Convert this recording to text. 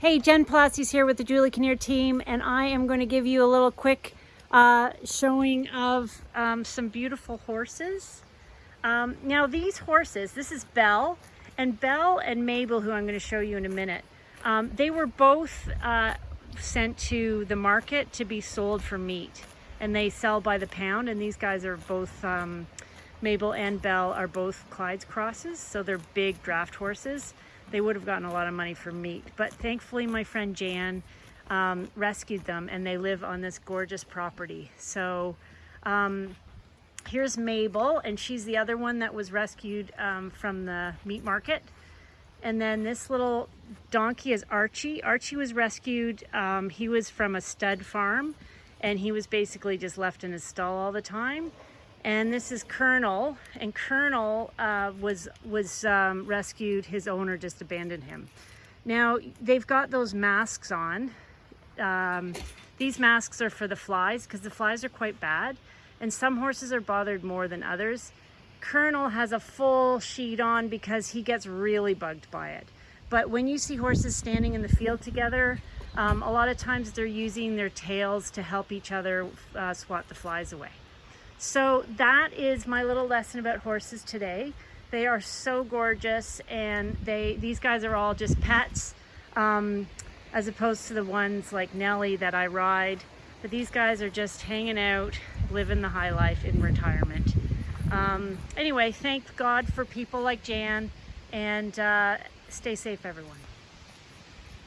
Hey, Jen Palacios here with the Julie Kinnear team, and I am going to give you a little quick uh, showing of um, some beautiful horses. Um, now these horses, this is Belle, and Belle and Mabel, who I'm going to show you in a minute, um, they were both uh, sent to the market to be sold for meat, and they sell by the pound, and these guys are both, um, Mabel and Belle are both Clyde's crosses, so they're big draft horses they would have gotten a lot of money for meat. But thankfully my friend Jan um, rescued them and they live on this gorgeous property. So um, here's Mabel and she's the other one that was rescued um, from the meat market. And then this little donkey is Archie. Archie was rescued. Um, he was from a stud farm and he was basically just left in his stall all the time and this is Colonel, and Colonel uh, was was um, rescued. His owner just abandoned him. Now they've got those masks on. Um, these masks are for the flies because the flies are quite bad, and some horses are bothered more than others. Colonel has a full sheet on because he gets really bugged by it. But when you see horses standing in the field together, um, a lot of times they're using their tails to help each other uh, swat the flies away. So that is my little lesson about horses today. They are so gorgeous and they these guys are all just pets um, as opposed to the ones like Nellie that I ride. But these guys are just hanging out, living the high life in retirement. Um, anyway, thank God for people like Jan and uh, stay safe everyone.